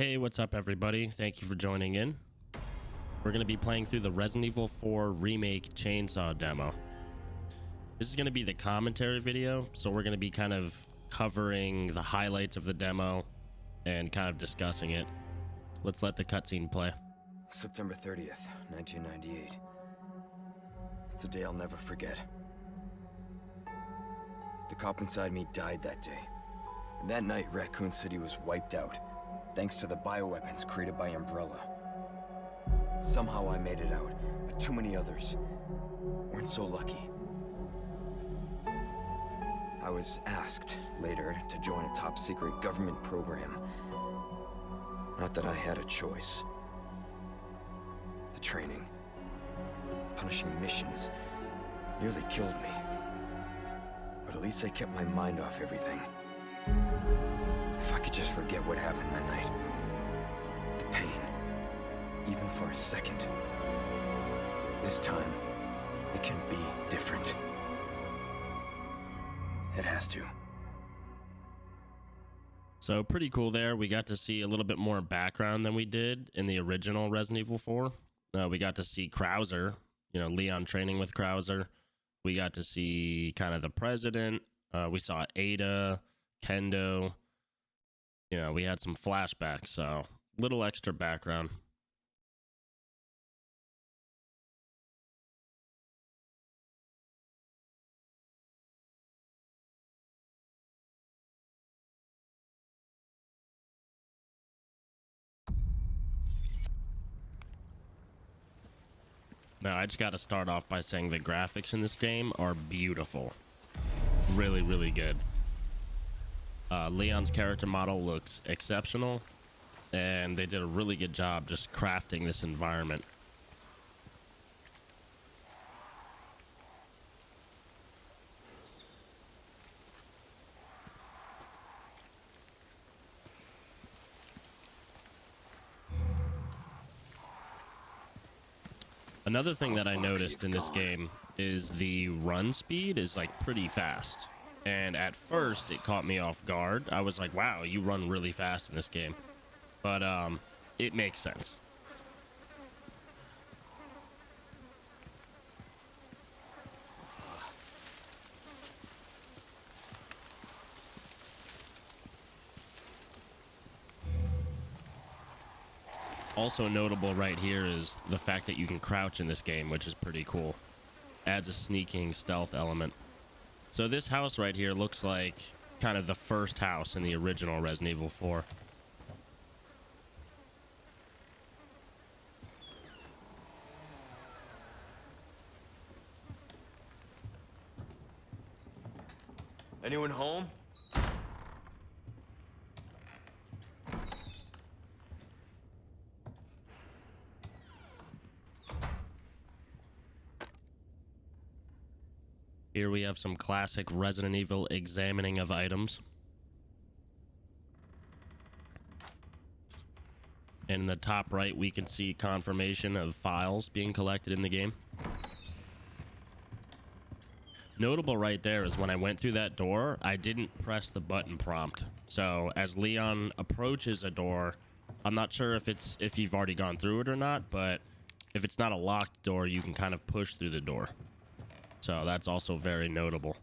Hey, what's up, everybody? Thank you for joining in. We're going to be playing through the Resident Evil 4 Remake Chainsaw demo. This is going to be the commentary video, so we're going to be kind of covering the highlights of the demo and kind of discussing it. Let's let the cutscene play. September 30th, 1998. It's a day I'll never forget. The cop inside me died that day. And that night, Raccoon City was wiped out thanks to the bioweapons created by Umbrella. Somehow I made it out, but too many others weren't so lucky. I was asked later to join a top secret government program. Not that I had a choice. The training, punishing missions, nearly killed me. But at least I kept my mind off everything. If I could just forget what happened that night. The pain. Even for a second. This time, it can be different. It has to. So pretty cool there. We got to see a little bit more background than we did in the original Resident Evil 4. Uh, we got to see Krauser, you know, Leon training with Krauser. We got to see kind of the president. Uh, we saw Ada, Kendo, you know, we had some flashbacks, so little extra background. Now, I just got to start off by saying the graphics in this game are beautiful. Really, really good. Uh, Leon's character model looks exceptional, and they did a really good job just crafting this environment. Another thing that I noticed in this game is the run speed is like pretty fast. And at first, it caught me off guard. I was like, wow, you run really fast in this game. But um, it makes sense. Also notable right here is the fact that you can crouch in this game, which is pretty cool. Adds a sneaking stealth element. So this house right here looks like kind of the first house in the original Resident Evil 4. Anyone home? Here we have some classic Resident Evil examining of items. In the top right, we can see confirmation of files being collected in the game. Notable right there is when I went through that door, I didn't press the button prompt. So as Leon approaches a door, I'm not sure if it's if you've already gone through it or not, but if it's not a locked door, you can kind of push through the door. So that's also very notable.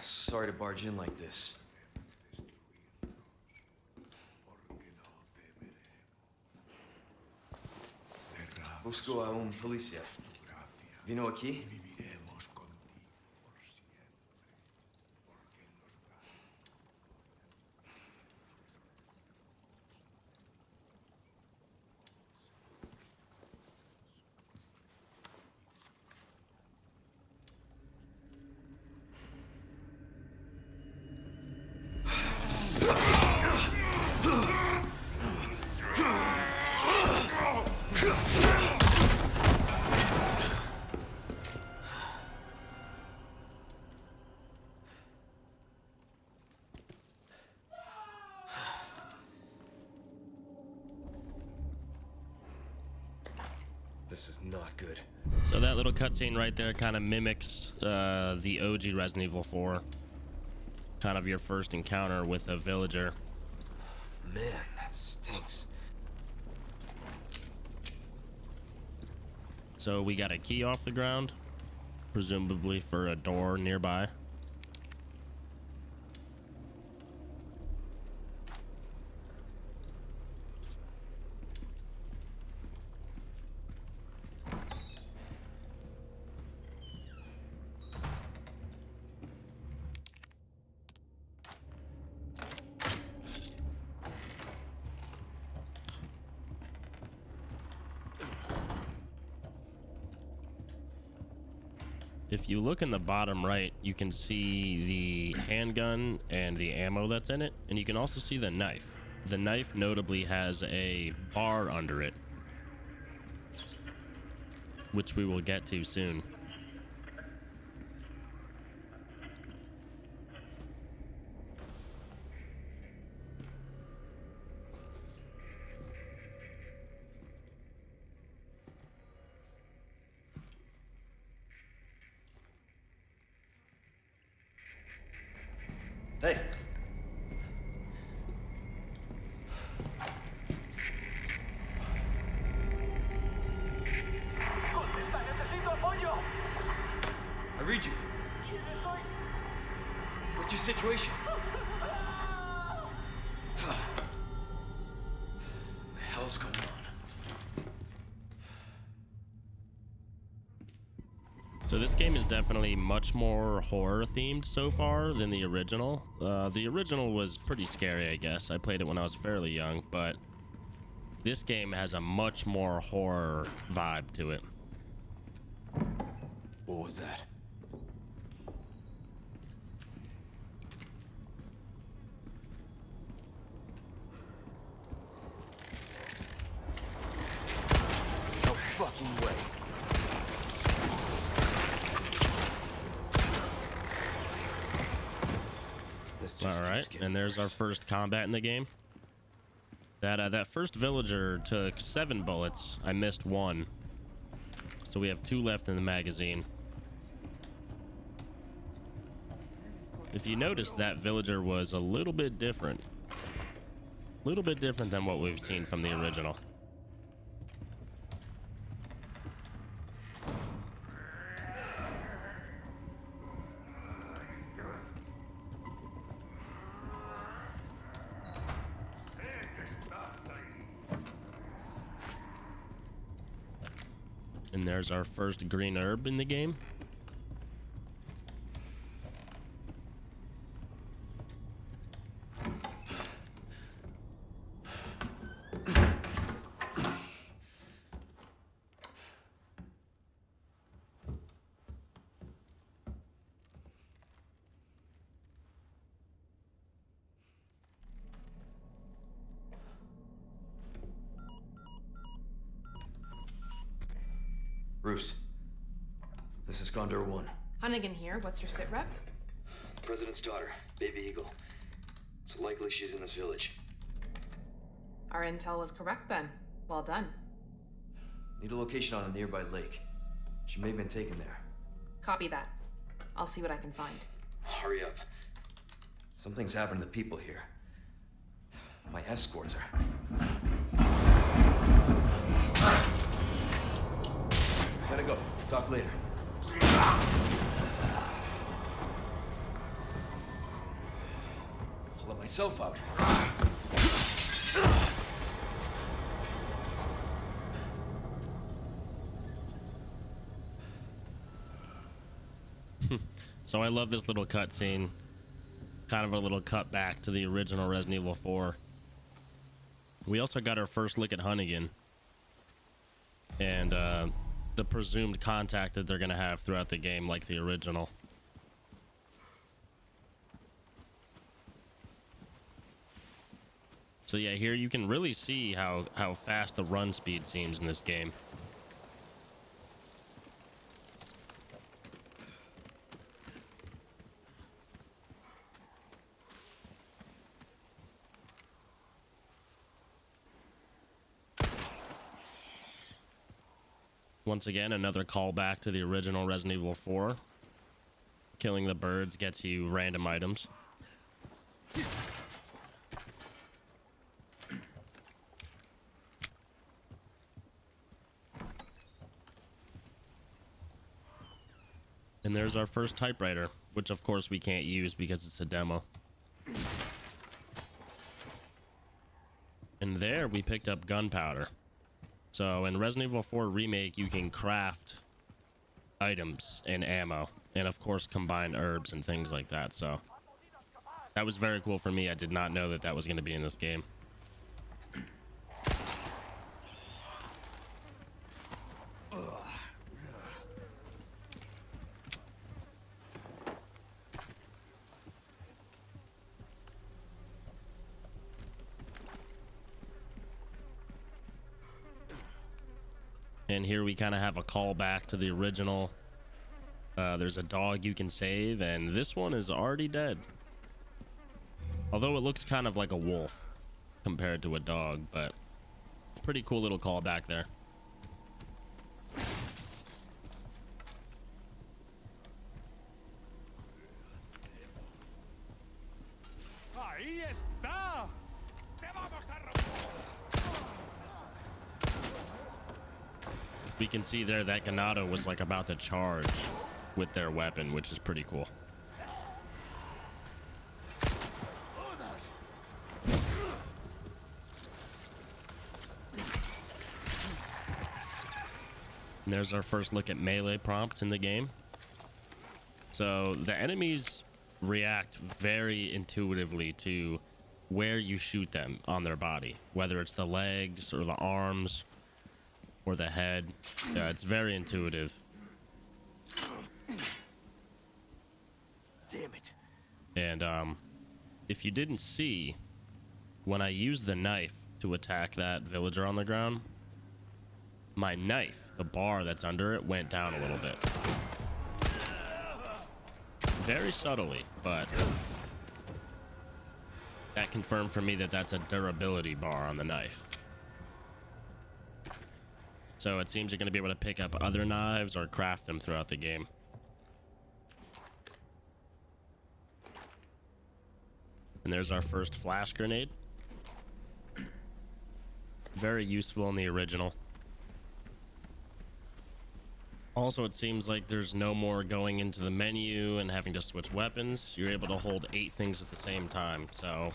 Sorry to barge in like this. Busco a um policial. Vino aqui? Cutscene right there kind of mimics uh, the OG Resident Evil 4. Kind of your first encounter with a villager. Man, that stinks. So we got a key off the ground, presumably for a door nearby. If you look in the bottom right, you can see the handgun and the ammo that's in it, and you can also see the knife. The knife notably has a bar under it, which we will get to soon. Hey. I read you. What's your situation? the hell's going on? So this game is definitely much more horror themed so far than the original. Uh, the original was pretty scary, I guess. I played it when I was fairly young, but this game has a much more horror vibe to it. What was that? Fucking way. This just All right, and there's our first combat in the game. That uh, that first villager took seven bullets. I missed one, so we have two left in the magazine. If you notice, that villager was a little bit different. A little bit different than what we've seen from the original. And there's our first green herb in the game. Bruce. This is Condor 1. Hunnigan here. What's your sit rep? The President's daughter, Baby Eagle. It's likely she's in this village. Our intel was correct then. Well done. Need a location on a nearby lake. She may have been taken there. Copy that. I'll see what I can find. Hurry up. Something's happened to the people here. My escorts are. Talk later. I'll let myself out. So I love this little cutscene. Kind of a little cut back to the original Resident Evil 4. We also got our first look at Hunnigan. And uh, the presumed contact that they're going to have throughout the game, like the original. So yeah, here you can really see how, how fast the run speed seems in this game. Once again, another callback to the original Resident Evil 4. Killing the birds gets you random items. And there's our first typewriter, which of course we can't use because it's a demo. And there we picked up gunpowder. So in Resident Evil 4 Remake, you can craft items and ammo, and of course combine herbs and things like that. So that was very cool for me. I did not know that that was going to be in this game. And here we kind of have a callback to the original. Uh, there's a dog you can save, and this one is already dead. Although it looks kind of like a wolf compared to a dog, but pretty cool little callback there. We can see there that Ganado was like about to charge with their weapon, which is pretty cool. And there's our first look at melee prompts in the game. So the enemies react very intuitively to where you shoot them on their body, whether it's the legs or the arms or the head. Yeah, it's very intuitive. Damn it. And um, if you didn't see, when I used the knife to attack that villager on the ground, my knife, the bar that's under it, went down a little bit. Very subtly, but that confirmed for me that that's a durability bar on the knife. So it seems you're going to be able to pick up other knives or craft them throughout the game. And there's our first flash grenade. Very useful in the original. Also, it seems like there's no more going into the menu and having to switch weapons. You're able to hold eight things at the same time. So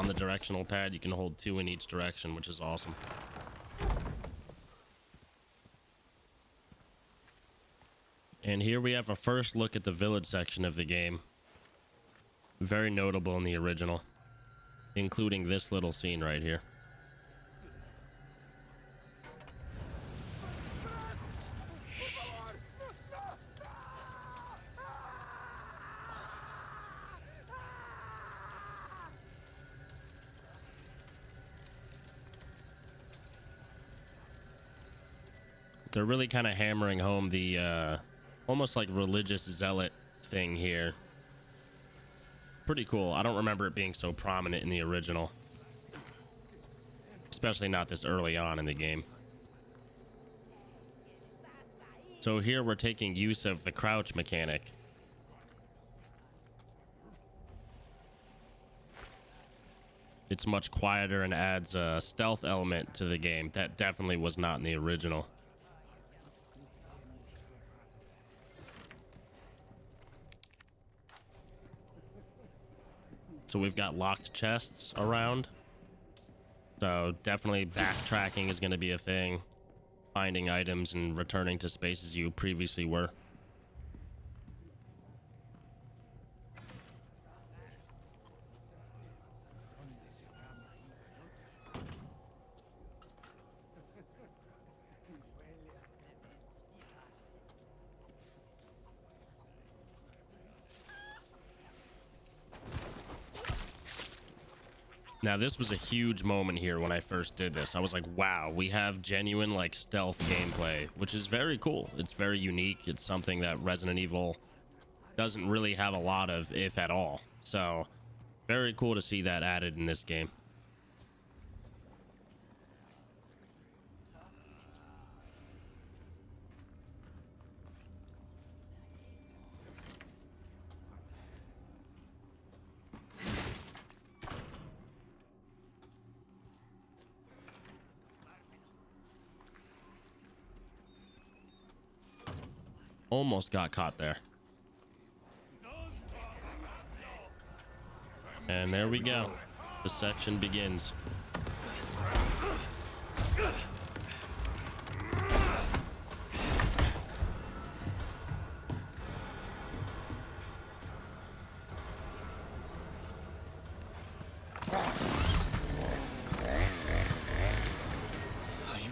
on the directional pad, you can hold two in each direction, which is awesome. And here we have a first look at the village section of the game. Very notable in the original, including this little scene right here. They're really kind of hammering home the uh, almost like religious zealot thing here. Pretty cool. I don't remember it being so prominent in the original. Especially not this early on in the game. So here we're taking use of the crouch mechanic. It's much quieter and adds a stealth element to the game. That definitely was not in the original. So we've got locked chests around. So definitely backtracking is going to be a thing. Finding items and returning to spaces you previously were. Now this was a huge moment here when I first did this. I was like, wow, we have genuine like stealth gameplay, which is very cool. It's very unique. It's something that Resident Evil doesn't really have a lot of, if at all. So very cool to see that added in this game. Almost got caught there. And there we go. The section begins. Oh, you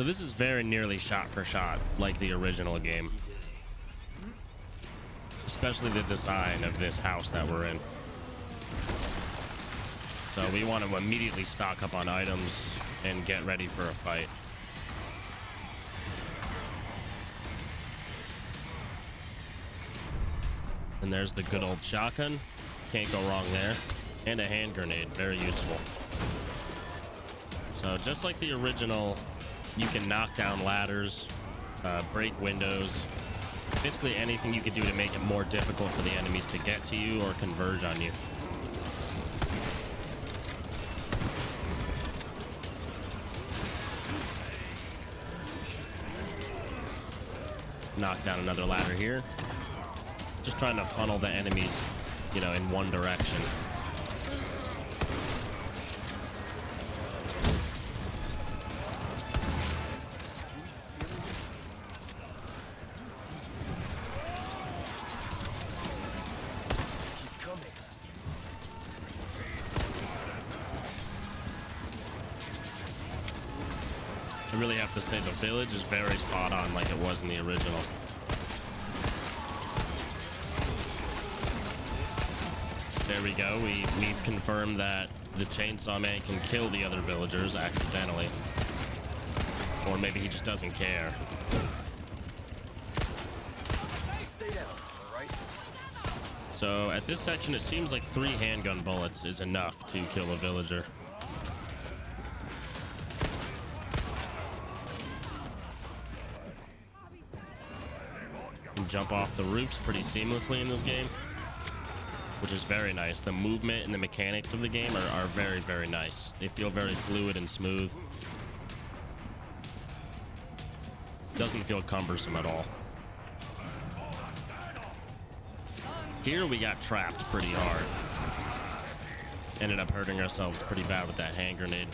So this is very nearly shot for shot, like the original game. Especially the design of this house that we're in. So we want to immediately stock up on items and get ready for a fight. And there's the good old shotgun. Can't go wrong there. And a hand grenade, very useful. So just like the original, you can knock down ladders, uh, break windows, basically anything you could do to make it more difficult for the enemies to get to you or converge on you. Knock down another ladder here. Just trying to funnel the enemies, you know, in one direction. Really have to say the village is very spot on like it was in the original. There we go. We we've confirmed that the chainsaw man can kill the other villagers accidentally. Or maybe he just doesn't care. So at this section it seems like three handgun bullets is enough to kill a villager. Jump off the roofs pretty seamlessly in this game which is very nice. The movement and the mechanics of the game are, are very, very nice. They feel very fluid and smooth. Doesn't feel cumbersome at all. Here we got trapped pretty hard. Ended up hurting ourselves pretty bad with that hand grenade.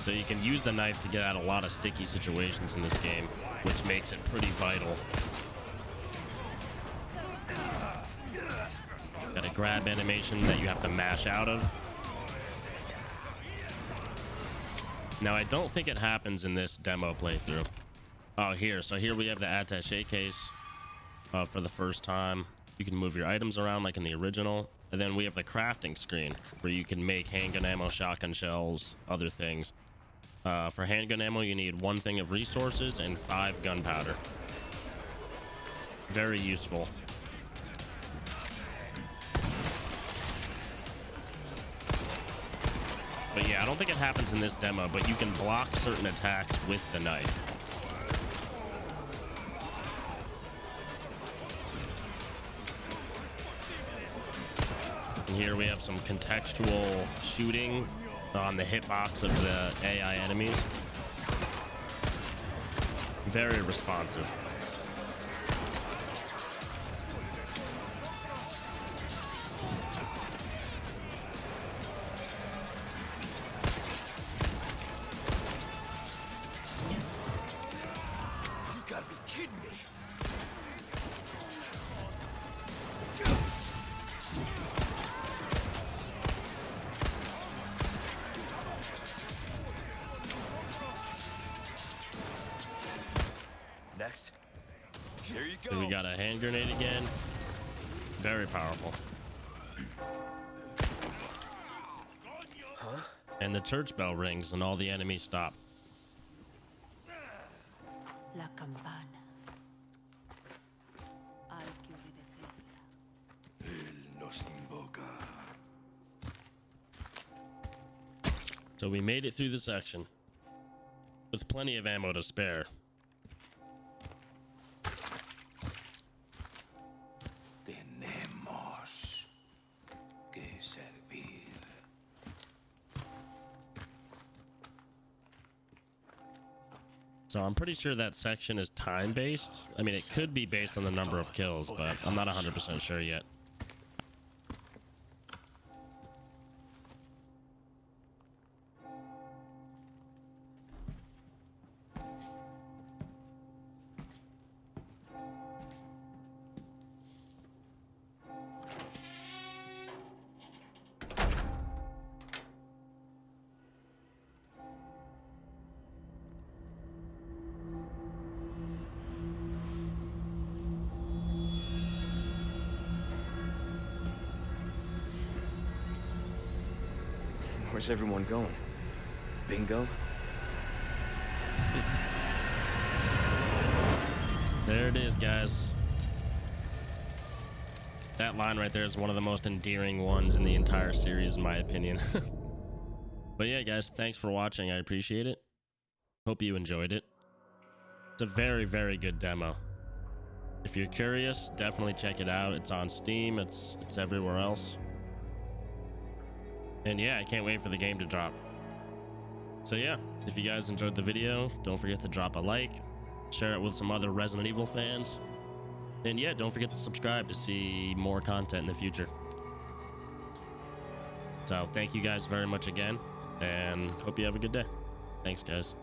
So you can use the knife to get out a lot of sticky situations in this game, which makes it pretty vital. Got a grab animation that you have to mash out of. Now, I don't think it happens in this demo playthrough. Oh, here. So here we have the attache case uh, for the first time. You can move your items around like in the original. And then we have the crafting screen where you can make handgun ammo, shotgun shells, other things. Uh, for handgun ammo, you need one thing of resources and five gunpowder. Very useful. But yeah, I don't think it happens in this demo, but you can block certain attacks with the knife. And here we have some contextual shooting on the hitbox of the AI enemies. Very responsive. Again. Very powerful. And the church bell rings and all the enemies stop. La campana. Al que obedecerla. Nos invoca. So we made it through the section with plenty of ammo to spare. So I'm pretty sure that section is time based. I mean, it could be based on the number of kills, but I'm not 100% sure yet. Where's everyone going? Bingo? There it is, guys. That line right there is one of the most endearing ones in the entire series, in my opinion. but yeah, guys, thanks for watching. I appreciate it. Hope you enjoyed it. It's a very, very good demo. If you're curious, definitely check it out. It's on Steam. It's it's everywhere else. And yeah, I can't wait for the game to drop. So yeah, if you guys enjoyed the video, don't forget to drop a like, share it with some other Resident Evil fans. And yeah, don't forget to subscribe to see more content in the future. So thank you guys very much again, and hope you have a good day. Thanks, guys.